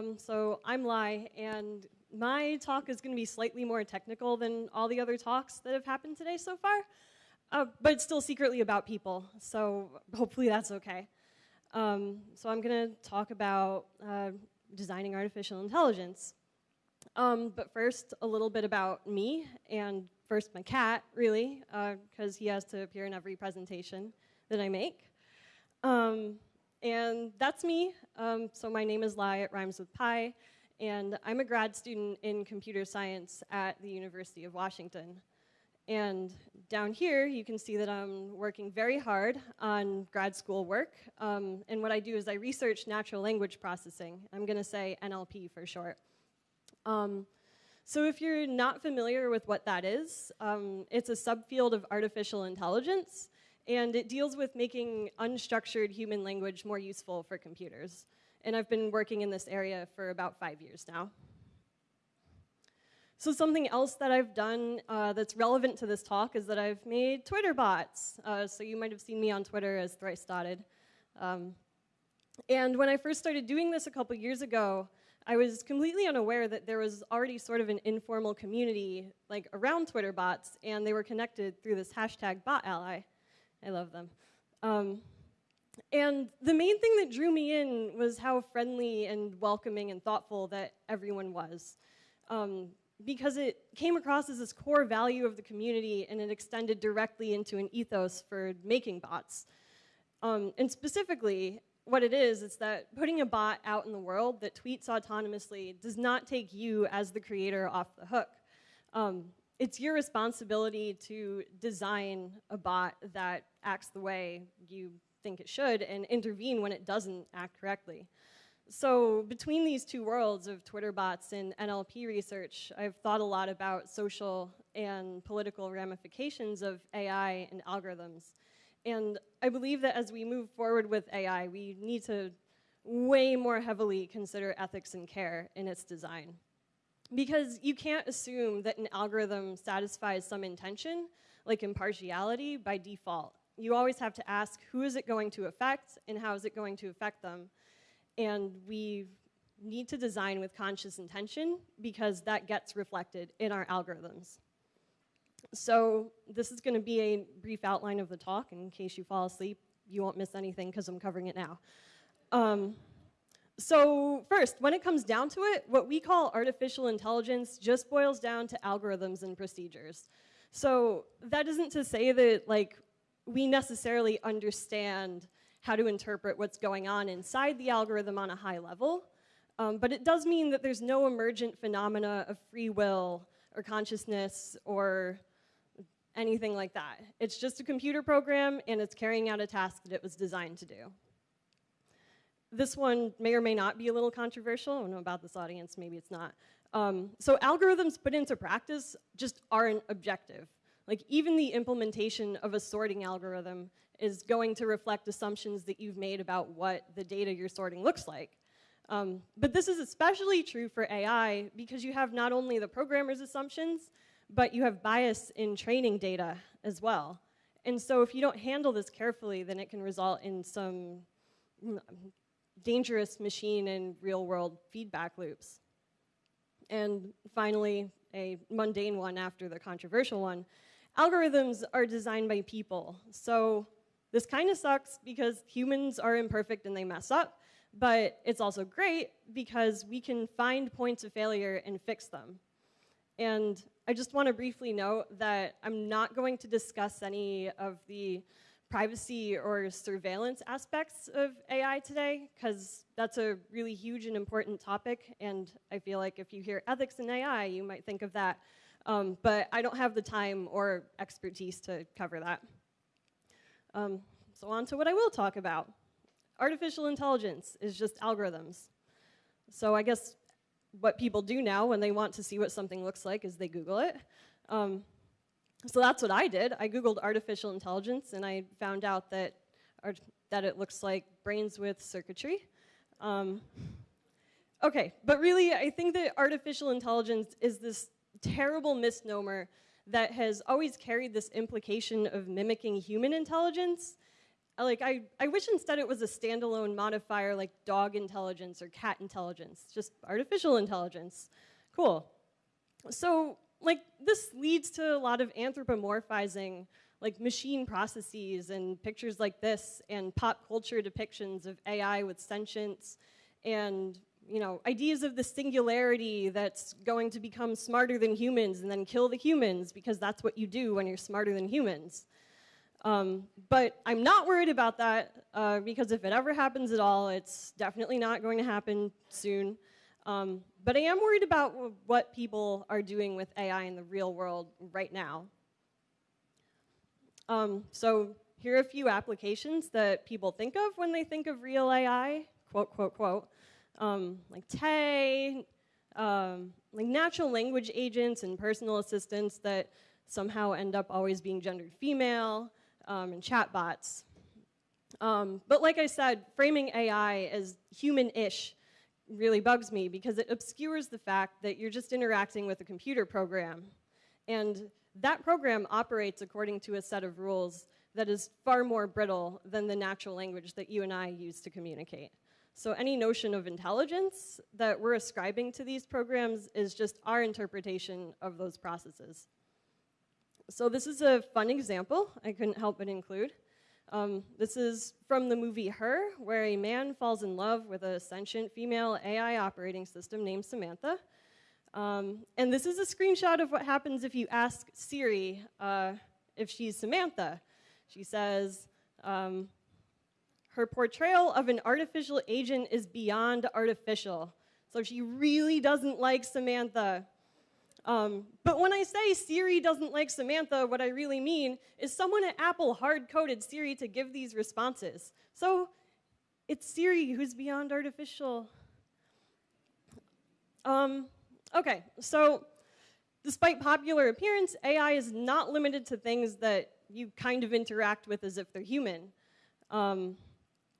Um, so I'm Lai, and my talk is going to be slightly more technical than all the other talks that have happened today so far, uh, but it's still secretly about people, so hopefully that's okay. Um, so I'm going to talk about uh, designing artificial intelligence. Um, but first, a little bit about me, and first my cat, really, because uh, he has to appear in every presentation that I make. Um, and that's me. Um, so my name is Lai, it rhymes with pie, and I'm a grad student in computer science at the University of Washington. And down here, you can see that I'm working very hard on grad school work. Um, and what I do is I research natural language processing. I'm gonna say NLP for short. Um, so if you're not familiar with what that is, um, it's a subfield of artificial intelligence, and it deals with making unstructured human language more useful for computers. And I've been working in this area for about five years now. So something else that I've done uh, that's relevant to this talk is that I've made Twitter bots. Uh, so you might have seen me on Twitter as Thrice Dotted. Um, and when I first started doing this a couple years ago, I was completely unaware that there was already sort of an informal community like around Twitter bots, and they were connected through this hashtag bot ally. I love them. Um, and the main thing that drew me in was how friendly and welcoming and thoughtful that everyone was. Um, because it came across as this core value of the community and it extended directly into an ethos for making bots. Um, and specifically, what it is, is that putting a bot out in the world that tweets autonomously does not take you as the creator off the hook. Um, it's your responsibility to design a bot that acts the way you think it should and intervene when it doesn't act correctly. So between these two worlds of Twitter bots and NLP research, I've thought a lot about social and political ramifications of AI and algorithms. And I believe that as we move forward with AI, we need to way more heavily consider ethics and care in its design. Because you can't assume that an algorithm satisfies some intention, like impartiality, by default. You always have to ask, who is it going to affect, and how is it going to affect them? And we need to design with conscious intention, because that gets reflected in our algorithms. So this is going to be a brief outline of the talk. In case you fall asleep, you won't miss anything because I'm covering it now. Um, so first, when it comes down to it, what we call artificial intelligence just boils down to algorithms and procedures. So that isn't to say that like we necessarily understand how to interpret what's going on inside the algorithm on a high level, um, but it does mean that there's no emergent phenomena of free will or consciousness or anything like that. It's just a computer program and it's carrying out a task that it was designed to do. This one may or may not be a little controversial. I don't know about this audience, maybe it's not. Um, so algorithms put into practice just aren't objective. Like even the implementation of a sorting algorithm is going to reflect assumptions that you've made about what the data you're sorting looks like. Um, but this is especially true for AI because you have not only the programmer's assumptions, but you have bias in training data as well. And so if you don't handle this carefully, then it can result in some dangerous machine and real world feedback loops. And finally, a mundane one after the controversial one, algorithms are designed by people. So this kind of sucks because humans are imperfect and they mess up, but it's also great because we can find points of failure and fix them. And I just want to briefly note that I'm not going to discuss any of the privacy or surveillance aspects of AI today, because that's a really huge and important topic, and I feel like if you hear ethics in AI, you might think of that. Um, but I don't have the time or expertise to cover that. Um, so on to what I will talk about. Artificial intelligence is just algorithms. So I guess what people do now when they want to see what something looks like is they Google it. Um, so that's what I did. I Googled artificial intelligence and I found out that, that it looks like brains with circuitry. Um, okay, but really I think that artificial intelligence is this terrible misnomer that has always carried this implication of mimicking human intelligence like I, I wish instead it was a standalone modifier like dog intelligence or cat intelligence, just artificial intelligence. Cool. So like this leads to a lot of anthropomorphizing like machine processes and pictures like this and pop culture depictions of AI with sentience and you know ideas of the singularity that's going to become smarter than humans and then kill the humans because that's what you do when you're smarter than humans. Um, but I'm not worried about that uh, because if it ever happens at all, it's definitely not going to happen soon. Um, but I am worried about what people are doing with AI in the real world right now. Um, so here are a few applications that people think of when they think of real AI, quote, quote, quote, um, like Tay, um, like natural language agents and personal assistants that somehow end up always being gendered female, um, and chatbots. Um, but like I said, framing AI as human-ish really bugs me because it obscures the fact that you're just interacting with a computer program. And that program operates according to a set of rules that is far more brittle than the natural language that you and I use to communicate. So any notion of intelligence that we're ascribing to these programs is just our interpretation of those processes. So this is a fun example I couldn't help but include. Um, this is from the movie Her, where a man falls in love with a sentient female AI operating system named Samantha. Um, and this is a screenshot of what happens if you ask Siri uh, if she's Samantha. She says, um, her portrayal of an artificial agent is beyond artificial. So she really doesn't like Samantha. Um, but when I say Siri doesn't like Samantha, what I really mean is someone at Apple hard-coded Siri to give these responses. So it's Siri who's beyond artificial. Um, okay, so despite popular appearance, AI is not limited to things that you kind of interact with as if they're human. Um,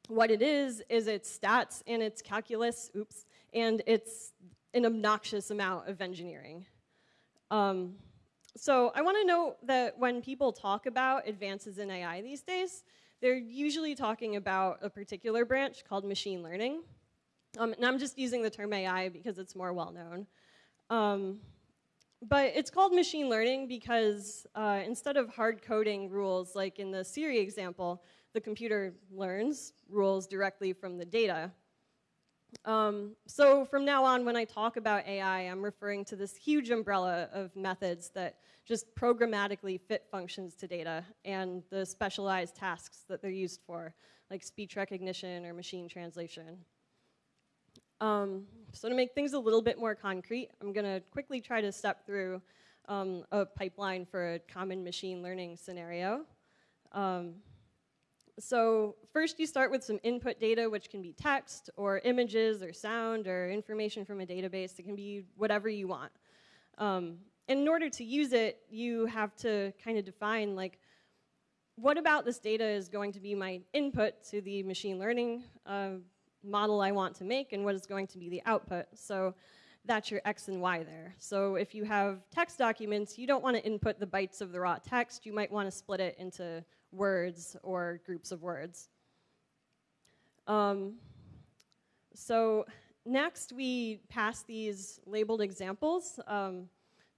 what it is, is its stats and its calculus, oops, and it's an obnoxious amount of engineering. Um, so I want to note that when people talk about advances in AI these days, they're usually talking about a particular branch called machine learning. Um, and I'm just using the term AI because it's more well known. Um, but it's called machine learning because uh, instead of hard coding rules like in the Siri example, the computer learns rules directly from the data. Um, so from now on, when I talk about AI, I'm referring to this huge umbrella of methods that just programmatically fit functions to data and the specialized tasks that they're used for, like speech recognition or machine translation. Um, so to make things a little bit more concrete, I'm going to quickly try to step through um, a pipeline for a common machine learning scenario. Um, so first you start with some input data, which can be text or images or sound or information from a database. It can be whatever you want. Um, in order to use it, you have to kind of define like, what about this data is going to be my input to the machine learning uh, model I want to make and what is going to be the output. So that's your X and Y there. So if you have text documents, you don't want to input the bytes of the raw text. You might want to split it into words or groups of words. Um, so next we pass these labeled examples um,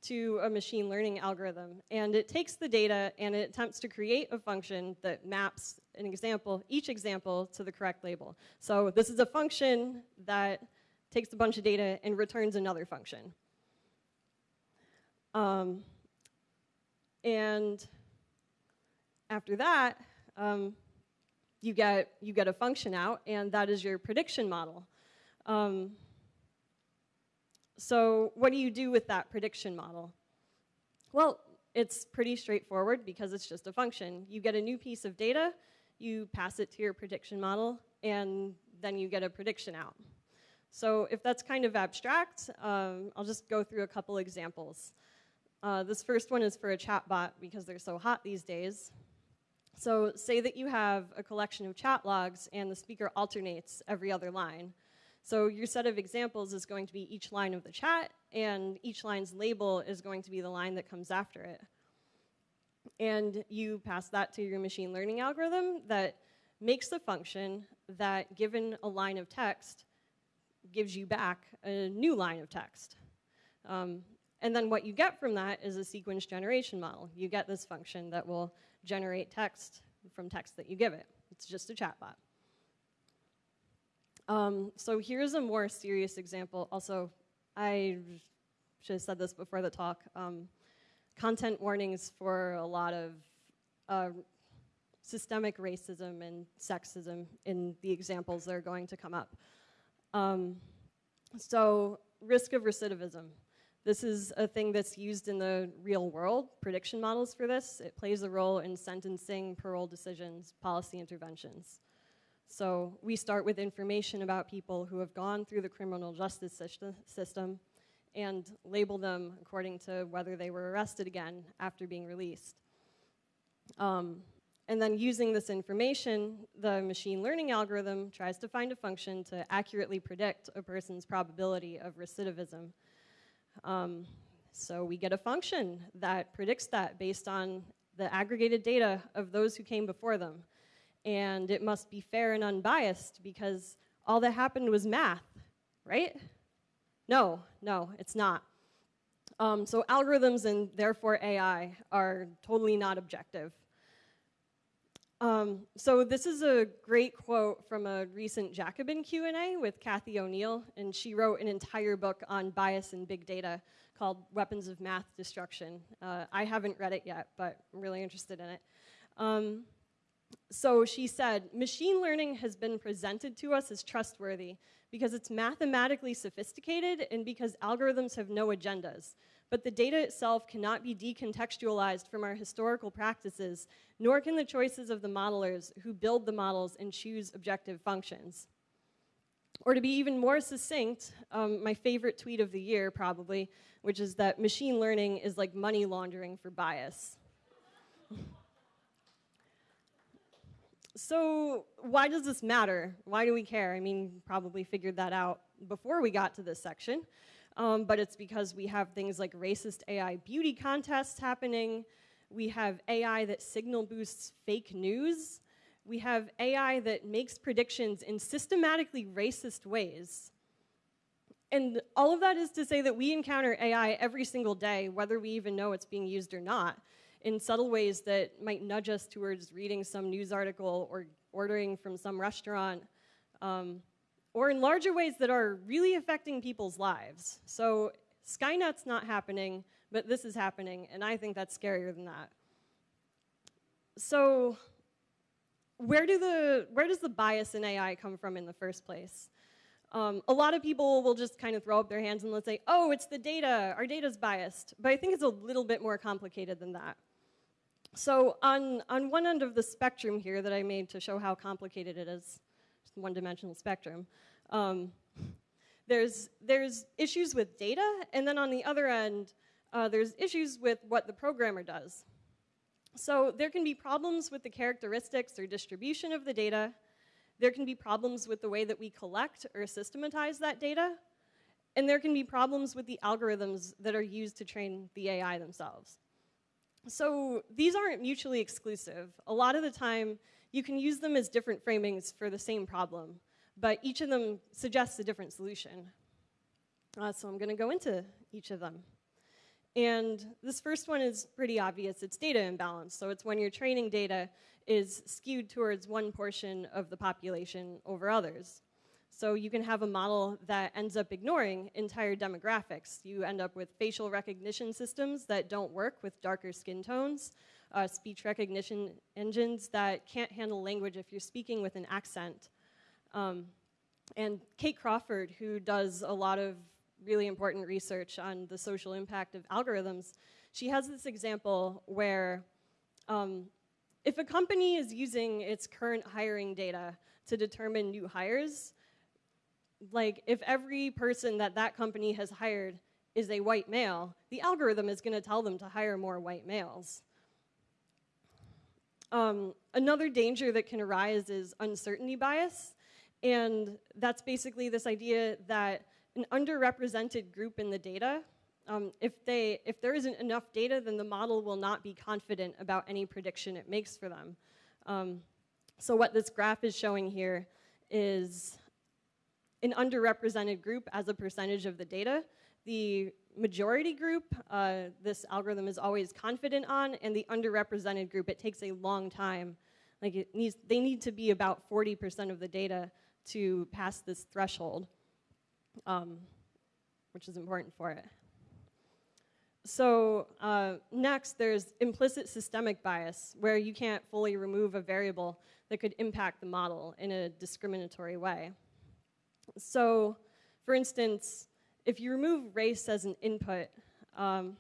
to a machine learning algorithm. And it takes the data and it attempts to create a function that maps an example, each example to the correct label. So this is a function that takes a bunch of data and returns another function. Um, and after that, um, you, get, you get a function out, and that is your prediction model. Um, so what do you do with that prediction model? Well, it's pretty straightforward because it's just a function. You get a new piece of data, you pass it to your prediction model, and then you get a prediction out. So if that's kind of abstract, um, I'll just go through a couple examples. Uh, this first one is for a chatbot because they're so hot these days. So say that you have a collection of chat logs and the speaker alternates every other line. So your set of examples is going to be each line of the chat, and each line's label is going to be the line that comes after it. And you pass that to your machine learning algorithm that makes the function that, given a line of text, gives you back a new line of text. Um, and then what you get from that is a sequence generation model. You get this function that will generate text from text that you give it. It's just a chatbot. Um, so here's a more serious example. Also, I should have said this before the talk. Um, content warnings for a lot of uh, systemic racism and sexism in the examples that are going to come up. Um, so risk of recidivism. This is a thing that's used in the real world, prediction models for this. It plays a role in sentencing, parole decisions, policy interventions. So we start with information about people who have gone through the criminal justice system and label them according to whether they were arrested again after being released. Um, and then using this information, the machine learning algorithm tries to find a function to accurately predict a person's probability of recidivism. Um, so we get a function that predicts that based on the aggregated data of those who came before them. And it must be fair and unbiased because all that happened was math, right? No, no, it's not. Um, so algorithms and therefore AI are totally not objective. Um, so this is a great quote from a recent Jacobin Q&A with Cathy O'Neil, and she wrote an entire book on bias in big data called Weapons of Math Destruction. Uh, I haven't read it yet, but I'm really interested in it. Um, so she said, machine learning has been presented to us as trustworthy because it's mathematically sophisticated and because algorithms have no agendas but the data itself cannot be decontextualized from our historical practices, nor can the choices of the modelers who build the models and choose objective functions. Or to be even more succinct, um, my favorite tweet of the year probably, which is that machine learning is like money laundering for bias. so why does this matter? Why do we care? I mean, probably figured that out before we got to this section um, but it's because we have things like racist AI beauty contests happening. We have AI that signal boosts fake news. We have AI that makes predictions in systematically racist ways. And all of that is to say that we encounter AI every single day, whether we even know it's being used or not, in subtle ways that might nudge us towards reading some news article or ordering from some restaurant. Um, or in larger ways that are really affecting people's lives. So Skynet's not happening, but this is happening, and I think that's scarier than that. So where, do the, where does the bias in AI come from in the first place? Um, a lot of people will just kind of throw up their hands and let's say, oh, it's the data, our data's biased. But I think it's a little bit more complicated than that. So on, on one end of the spectrum here that I made to show how complicated it is, one-dimensional spectrum. Um, there's, there's issues with data, and then on the other end, uh, there's issues with what the programmer does. So there can be problems with the characteristics or distribution of the data. There can be problems with the way that we collect or systematize that data. And there can be problems with the algorithms that are used to train the AI themselves. So these aren't mutually exclusive. A lot of the time, you can use them as different framings for the same problem, but each of them suggests a different solution. Uh, so I'm going to go into each of them. And this first one is pretty obvious. It's data imbalance. So it's when your training data is skewed towards one portion of the population over others. So you can have a model that ends up ignoring entire demographics. You end up with facial recognition systems that don't work with darker skin tones, uh, speech recognition engines that can't handle language if you're speaking with an accent. Um, and Kate Crawford, who does a lot of really important research on the social impact of algorithms, she has this example where um, if a company is using its current hiring data to determine new hires, like if every person that that company has hired is a white male, the algorithm is going to tell them to hire more white males. Um, another danger that can arise is uncertainty bias. And that's basically this idea that an underrepresented group in the data, um, if, they, if there isn't enough data, then the model will not be confident about any prediction it makes for them. Um, So what this graph is showing here is an underrepresented group as a percentage of the data. The majority group, uh, this algorithm is always confident on, and the underrepresented group, it takes a long time. Like it needs, they need to be about 40% of the data to pass this threshold, um, which is important for it. So uh, next, there's implicit systemic bias, where you can't fully remove a variable that could impact the model in a discriminatory way. So, for instance, if you remove race as an input, um,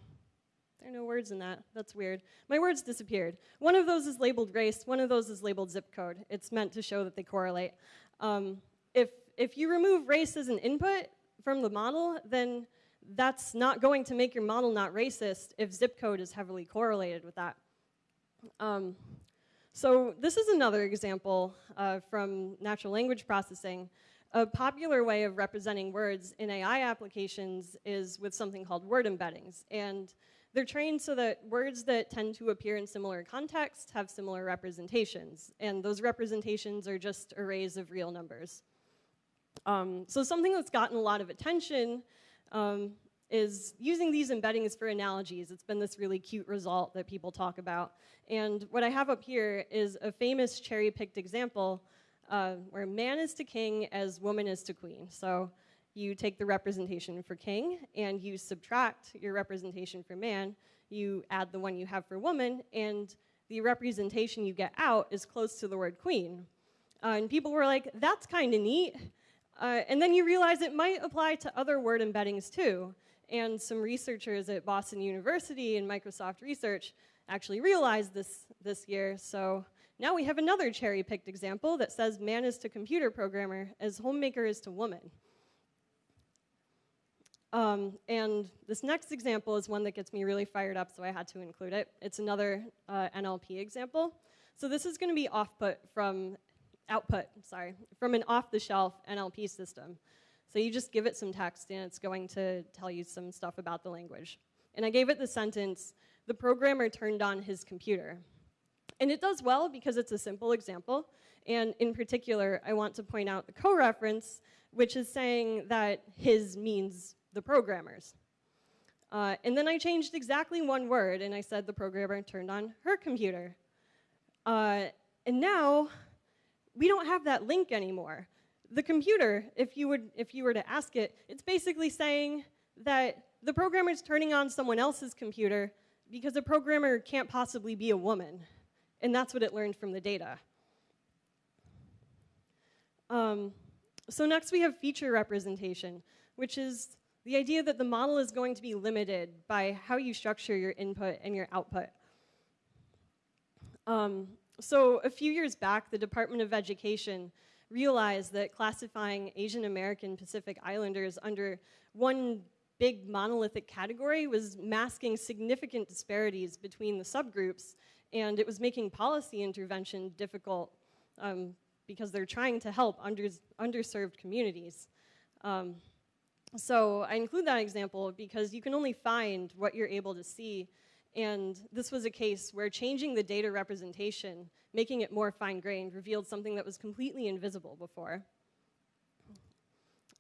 there are no words in that. That's weird. My words disappeared. One of those is labeled race. One of those is labeled zip code. It's meant to show that they correlate. Um, if, if you remove race as an input from the model, then that's not going to make your model not racist if zip code is heavily correlated with that. Um, so this is another example uh, from natural language processing a popular way of representing words in AI applications is with something called word embeddings. And they're trained so that words that tend to appear in similar contexts have similar representations. And those representations are just arrays of real numbers. Um, so something that's gotten a lot of attention um, is using these embeddings for analogies. It's been this really cute result that people talk about. And what I have up here is a famous cherry-picked example uh, where man is to king as woman is to queen. So you take the representation for king and you subtract your representation for man, you add the one you have for woman, and the representation you get out is close to the word queen. Uh, and people were like, that's kind of neat. Uh, and then you realize it might apply to other word embeddings too. And some researchers at Boston University and Microsoft Research actually realized this this year. So now we have another cherry-picked example that says man is to computer programmer as homemaker is to woman. Um, and this next example is one that gets me really fired up, so I had to include it. It's another uh, NLP example. So this is going to be output from output, sorry, from an off-the-shelf NLP system. So you just give it some text and it's going to tell you some stuff about the language. And I gave it the sentence, the programmer turned on his computer. And it does well because it's a simple example. And in particular, I want to point out the co-reference, which is saying that his means the programmers. Uh, and then I changed exactly one word, and I said the programmer turned on her computer. Uh, and now, we don't have that link anymore. The computer, if you, would, if you were to ask it, it's basically saying that the programmer is turning on someone else's computer because a programmer can't possibly be a woman. And that's what it learned from the data. Um, so next we have feature representation, which is the idea that the model is going to be limited by how you structure your input and your output. Um, so a few years back, the Department of Education realized that classifying Asian American Pacific Islanders under one big monolithic category was masking significant disparities between the subgroups and it was making policy intervention difficult um, because they're trying to help under, underserved communities. Um, so I include that example because you can only find what you're able to see and this was a case where changing the data representation, making it more fine-grained, revealed something that was completely invisible before.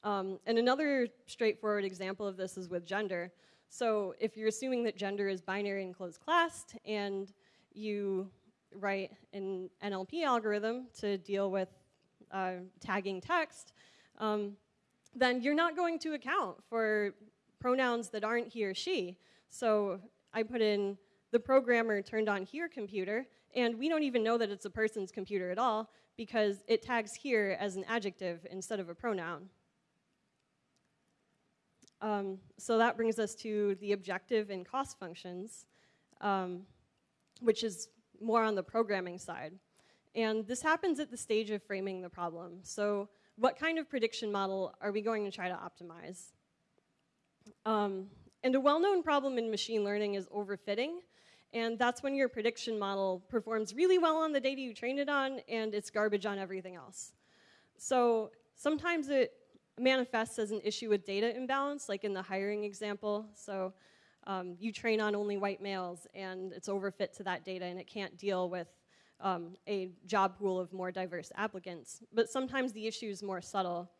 Um, and another straightforward example of this is with gender. So if you're assuming that gender is binary and closed classed, and you write an NLP algorithm to deal with uh, tagging text, um, then you're not going to account for pronouns that aren't he or she. So I put in the programmer turned on hir computer, and we don't even know that it's a person's computer at all because it tags hir as an adjective instead of a pronoun. Um, so that brings us to the objective and cost functions. Um, which is more on the programming side. And this happens at the stage of framing the problem. So what kind of prediction model are we going to try to optimize? Um, and a well-known problem in machine learning is overfitting. And that's when your prediction model performs really well on the data you train it on, and it's garbage on everything else. So sometimes it manifests as an issue with data imbalance, like in the hiring example. So um, you train on only white males and it's overfit to that data and it can't deal with um, a job pool of more diverse applicants. But sometimes the issue is more subtle.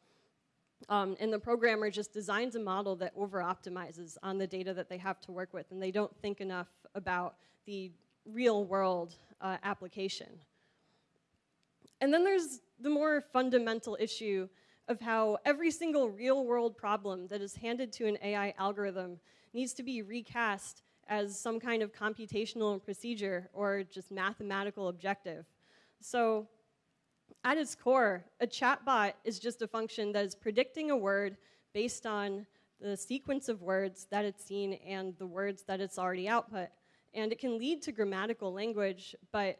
Um, and the programmer just designs a model that over-optimizes on the data that they have to work with, and they don't think enough about the real-world uh, application. And then there's the more fundamental issue of how every single real-world problem that is handed to an AI algorithm needs to be recast as some kind of computational procedure or just mathematical objective. So at its core, a chatbot is just a function that is predicting a word based on the sequence of words that it's seen and the words that it's already output. And it can lead to grammatical language, but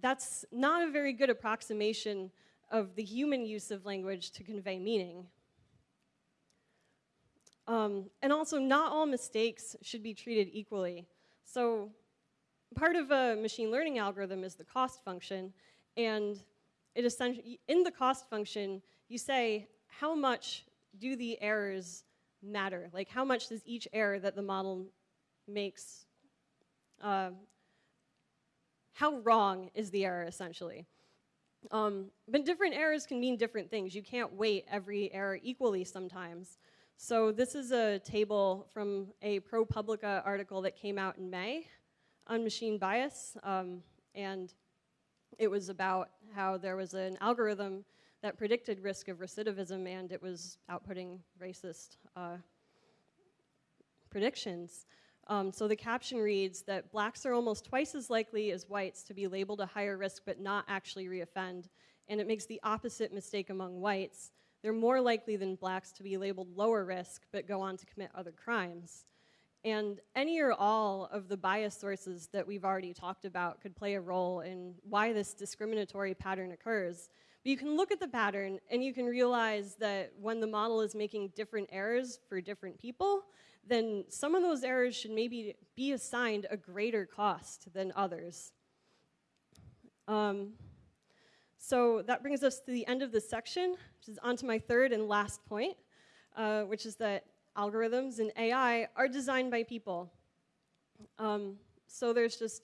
that's not a very good approximation of the human use of language to convey meaning. Um, and also, not all mistakes should be treated equally. So part of a machine learning algorithm is the cost function, and it essentially, in the cost function, you say, how much do the errors matter? Like, how much does each error that the model makes, uh, how wrong is the error, essentially? Um, but different errors can mean different things. You can't weight every error equally sometimes. So this is a table from a ProPublica article that came out in May on machine bias. Um, and it was about how there was an algorithm that predicted risk of recidivism and it was outputting racist uh, predictions. Um, so the caption reads that blacks are almost twice as likely as whites to be labeled a higher risk but not actually reoffend. And it makes the opposite mistake among whites. They're more likely than blacks to be labeled lower risk but go on to commit other crimes. And any or all of the bias sources that we've already talked about could play a role in why this discriminatory pattern occurs. But you can look at the pattern and you can realize that when the model is making different errors for different people, then some of those errors should maybe be assigned a greater cost than others. Um, so that brings us to the end of this section, which is onto my third and last point, uh, which is that algorithms and AI are designed by people. Um, so there's just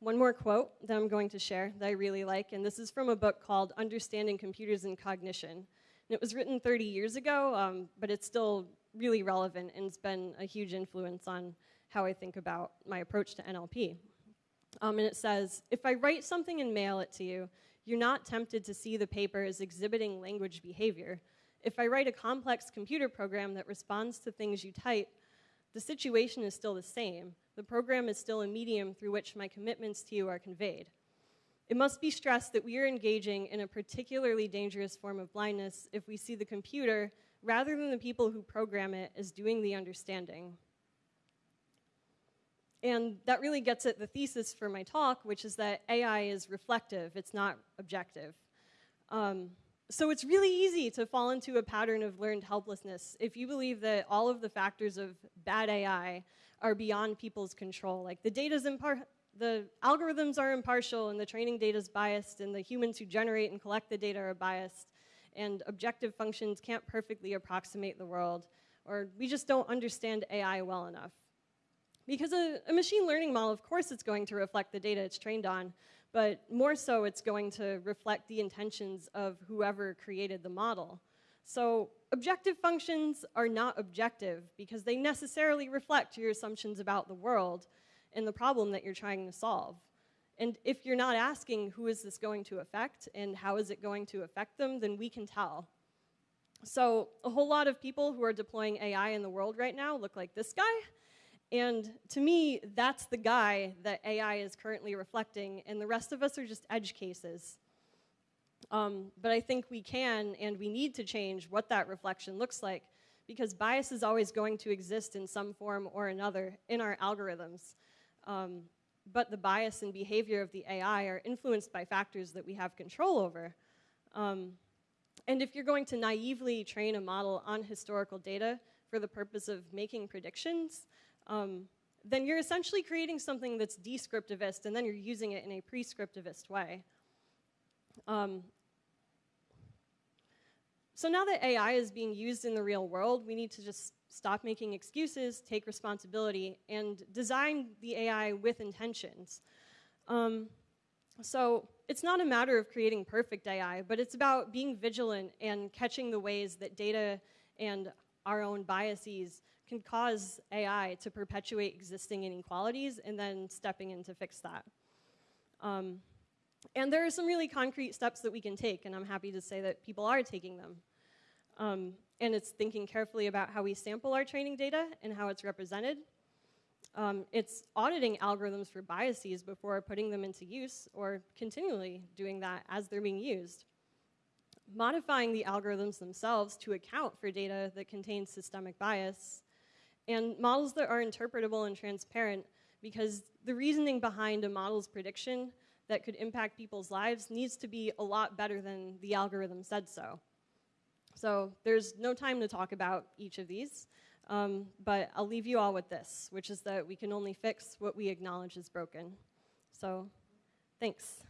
one more quote that I'm going to share that I really like, and this is from a book called Understanding Computers and Cognition. And it was written 30 years ago, um, but it's still really relevant and it's been a huge influence on how I think about my approach to NLP. Um, and it says, if I write something and mail it to you, you're not tempted to see the paper as exhibiting language behavior. If I write a complex computer program that responds to things you type, the situation is still the same. The program is still a medium through which my commitments to you are conveyed. It must be stressed that we are engaging in a particularly dangerous form of blindness if we see the computer, rather than the people who program it, as doing the understanding. And that really gets at the thesis for my talk, which is that AI is reflective, it's not objective. Um, so it's really easy to fall into a pattern of learned helplessness if you believe that all of the factors of bad AI are beyond people's control. Like the data's impar the algorithms are impartial and the training data is biased and the humans who generate and collect the data are biased and objective functions can't perfectly approximate the world or we just don't understand AI well enough. Because a, a machine learning model, of course it's going to reflect the data it's trained on, but more so it's going to reflect the intentions of whoever created the model. So objective functions are not objective because they necessarily reflect your assumptions about the world and the problem that you're trying to solve. And if you're not asking who is this going to affect and how is it going to affect them, then we can tell. So a whole lot of people who are deploying AI in the world right now look like this guy. And to me, that's the guy that AI is currently reflecting, and the rest of us are just edge cases. Um, but I think we can and we need to change what that reflection looks like because bias is always going to exist in some form or another in our algorithms. Um, but the bias and behavior of the AI are influenced by factors that we have control over. Um, and if you're going to naively train a model on historical data for the purpose of making predictions, um, then you're essentially creating something that's descriptivist and then you're using it in a prescriptivist way. Um, so now that AI is being used in the real world, we need to just stop making excuses, take responsibility, and design the AI with intentions. Um, So it's not a matter of creating perfect AI, but it's about being vigilant and catching the ways that data and our own biases can cause AI to perpetuate existing inequalities and then stepping in to fix that. Um, and there are some really concrete steps that we can take, and I'm happy to say that people are taking them. Um, and it's thinking carefully about how we sample our training data and how it's represented. Um, it's auditing algorithms for biases before putting them into use or continually doing that as they're being used. Modifying the algorithms themselves to account for data that contains systemic bias and models that are interpretable and transparent because the reasoning behind a model's prediction that could impact people's lives needs to be a lot better than the algorithm said so. So there's no time to talk about each of these, um, but I'll leave you all with this, which is that we can only fix what we acknowledge is broken. So thanks.